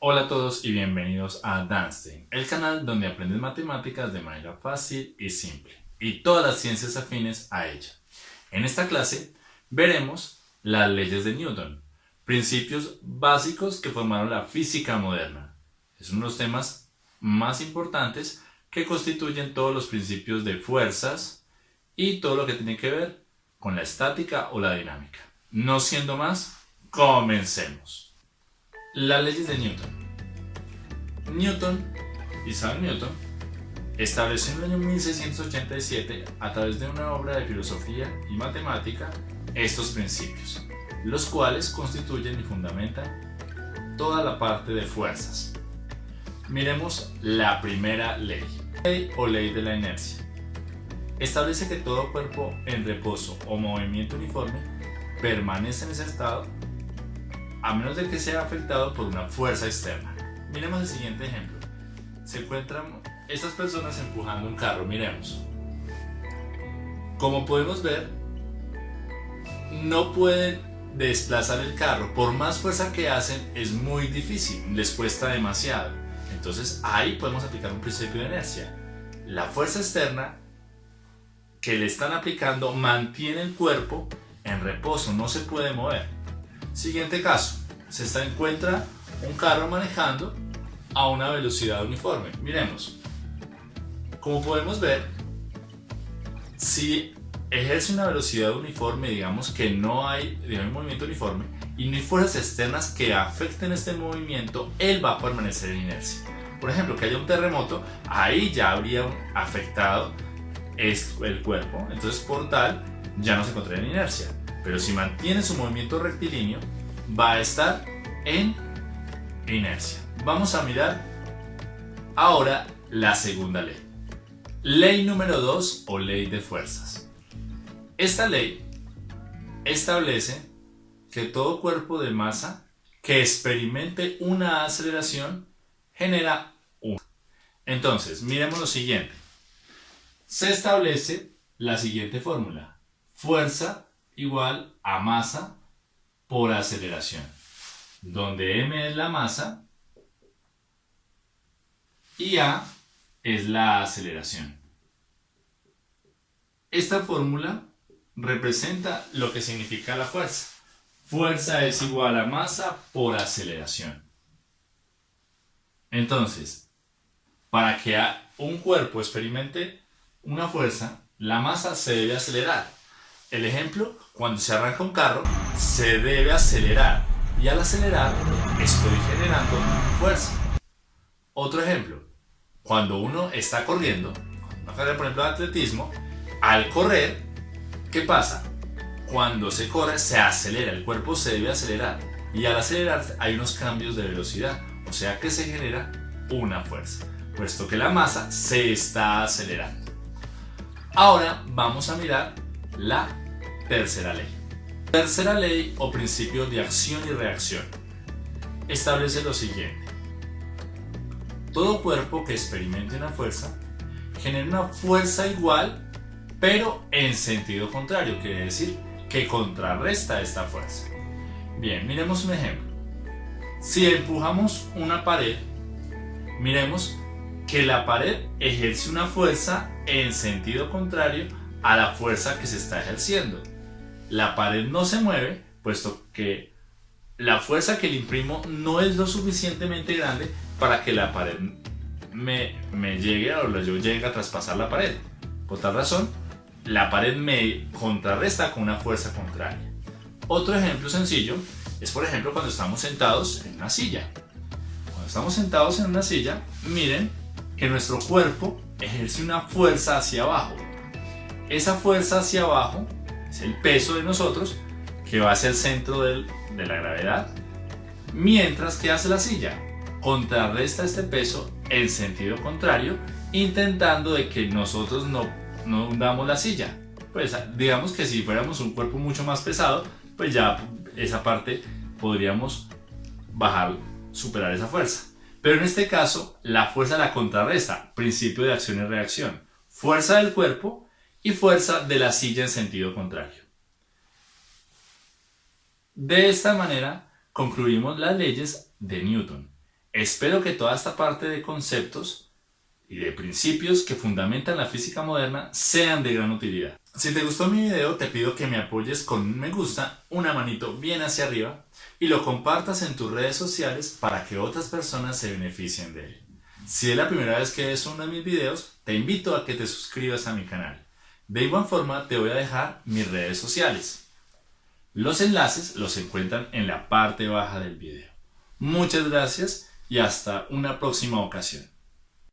Hola a todos y bienvenidos a Danstein, el canal donde aprendes matemáticas de manera fácil y simple, y todas las ciencias afines a ella. En esta clase veremos las leyes de Newton, principios básicos que formaron la física moderna. Es uno de los temas más importantes que constituyen todos los principios de fuerzas y todo lo que tiene que ver con la estática o la dinámica. No siendo más, comencemos. Las leyes de Newton. Newton, Isaac Newton, estableció en el año 1687 a través de una obra de filosofía y matemática estos principios, los cuales constituyen y fundamentan toda la parte de fuerzas. Miremos la primera ley, ley o ley de la inercia. Establece que todo cuerpo en reposo o movimiento uniforme permanece en ese estado a menos de que sea afectado por una fuerza externa. Miremos el siguiente ejemplo. Se encuentran estas personas empujando un carro, miremos. Como podemos ver, no pueden desplazar el carro. Por más fuerza que hacen, es muy difícil, les cuesta demasiado. Entonces ahí podemos aplicar un principio de inercia. La fuerza externa que le están aplicando mantiene el cuerpo en reposo, no se puede mover. Siguiente caso, se está, encuentra un carro manejando a una velocidad uniforme. Miremos, como podemos ver, si ejerce una velocidad uniforme, digamos que no hay, movimiento uniforme y no hay fuerzas externas que afecten este movimiento, él va a permanecer en inercia. Por ejemplo, que haya un terremoto, ahí ya habría afectado el cuerpo, entonces por tal ya no se encontraría en inercia. Pero si mantiene su movimiento rectilíneo, va a estar en inercia. Vamos a mirar ahora la segunda ley. Ley número 2 o ley de fuerzas. Esta ley establece que todo cuerpo de masa que experimente una aceleración genera un. Entonces, miremos lo siguiente. Se establece la siguiente fórmula. Fuerza igual a masa por aceleración, donde m es la masa y a es la aceleración. Esta fórmula representa lo que significa la fuerza. Fuerza es igual a masa por aceleración. Entonces, para que un cuerpo experimente una fuerza, la masa se debe acelerar. El ejemplo, cuando se arranca un carro, se debe acelerar y al acelerar estoy generando fuerza. Otro ejemplo, cuando uno está corriendo, por ejemplo de atletismo, al correr, ¿qué pasa? Cuando se corre se acelera, el cuerpo se debe acelerar y al acelerar hay unos cambios de velocidad, o sea que se genera una fuerza, puesto que la masa se está acelerando. Ahora vamos a mirar la tercera ley. Tercera ley o principio de acción y reacción establece lo siguiente. Todo cuerpo que experimente una fuerza genera una fuerza igual pero en sentido contrario, quiere decir que contrarresta esta fuerza. Bien, miremos un ejemplo. Si empujamos una pared, miremos que la pared ejerce una fuerza en sentido contrario a la fuerza que se está ejerciendo. La pared no se mueve, puesto que la fuerza que le imprimo no es lo suficientemente grande para que la pared me, me llegue o yo llegue a traspasar la pared. Por tal razón, la pared me contrarresta con una fuerza contraria. Otro ejemplo sencillo es por ejemplo cuando estamos sentados en una silla. Cuando estamos sentados en una silla, miren que nuestro cuerpo ejerce una fuerza hacia abajo esa fuerza hacia abajo es el peso de nosotros que va hacia el centro de la gravedad. Mientras que hace la silla, contrarresta este peso en sentido contrario, intentando de que nosotros no, no hundamos la silla. Pues digamos que si fuéramos un cuerpo mucho más pesado, pues ya esa parte podríamos bajar, superar esa fuerza. Pero en este caso, la fuerza la contrarresta, principio de acción y reacción. Fuerza del cuerpo y fuerza de la silla en sentido contrario. De esta manera concluimos las leyes de Newton. Espero que toda esta parte de conceptos y de principios que fundamentan la física moderna sean de gran utilidad. Si te gustó mi video te pido que me apoyes con un me gusta, una manito bien hacia arriba y lo compartas en tus redes sociales para que otras personas se beneficien de él. Si es la primera vez que ves uno de mis videos, te invito a que te suscribas a mi canal. De igual forma te voy a dejar mis redes sociales. Los enlaces los encuentran en la parte baja del video. Muchas gracias y hasta una próxima ocasión.